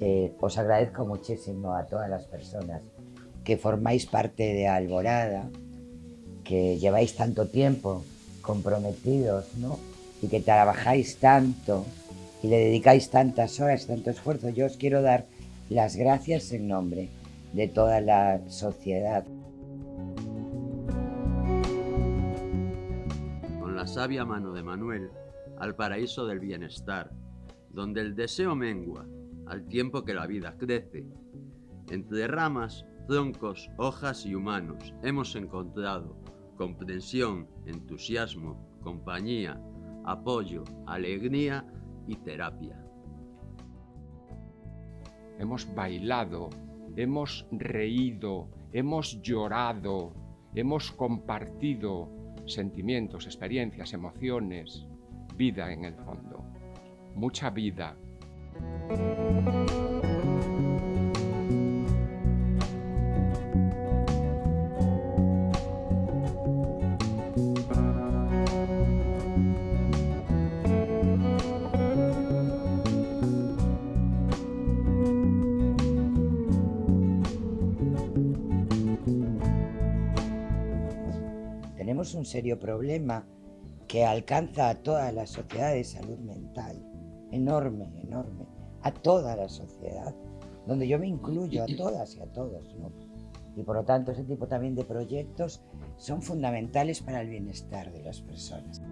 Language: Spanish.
Eh, os agradezco muchísimo a todas las personas que formáis parte de Alborada, que lleváis tanto tiempo comprometidos, ¿no? Y que trabajáis tanto y le dedicáis tantas horas, tanto esfuerzo. Yo os quiero dar las gracias en nombre de toda la sociedad. Con la sabia mano de Manuel al paraíso del bienestar, donde el deseo mengua al tiempo que la vida crece. Entre ramas, troncos, hojas y humanos hemos encontrado comprensión, entusiasmo, compañía, apoyo, alegría y terapia. Hemos bailado, hemos reído, hemos llorado, hemos compartido sentimientos, experiencias, emociones, vida en el fondo, mucha vida. Tenemos un serio problema que alcanza a toda la sociedad de salud mental, enorme, enorme, a toda la sociedad, donde yo me incluyo a todas y a todos. ¿no? Y por lo tanto ese tipo también de proyectos son fundamentales para el bienestar de las personas.